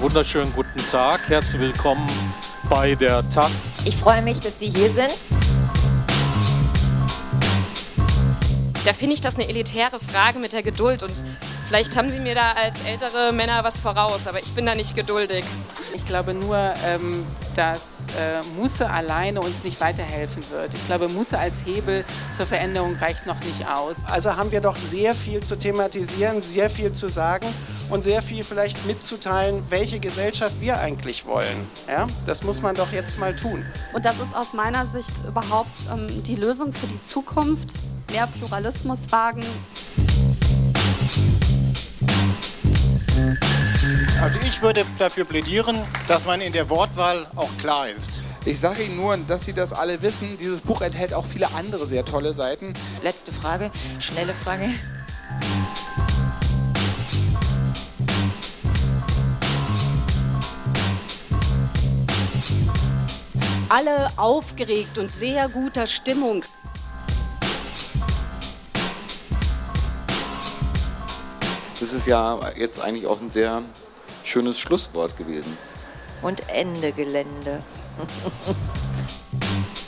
wunderschönen guten Tag. Herzlich willkommen bei der Taz. Ich freue mich, dass Sie hier sind. Da finde ich das eine elitäre Frage mit der Geduld und vielleicht haben Sie mir da als ältere Männer was voraus, aber ich bin da nicht geduldig. Ich glaube nur, ähm, dass äh, Musse alleine uns nicht weiterhelfen wird. Ich glaube, Musse als Hebel zur Veränderung reicht noch nicht aus. Also haben wir doch sehr viel zu thematisieren, sehr viel zu sagen und sehr viel vielleicht mitzuteilen, welche Gesellschaft wir eigentlich wollen. Ja? Das muss man doch jetzt mal tun. Und das ist aus meiner Sicht überhaupt ähm, die Lösung für die Zukunft. Mehr Pluralismus wagen. Also ich würde dafür plädieren, dass man in der Wortwahl auch klar ist. Ich sage Ihnen nur, dass Sie das alle wissen. Dieses Buch enthält auch viele andere sehr tolle Seiten. Letzte Frage, schnelle Frage. Alle aufgeregt und sehr guter Stimmung. das ist ja jetzt eigentlich auch ein sehr schönes Schlusswort gewesen. Und Ende Gelände.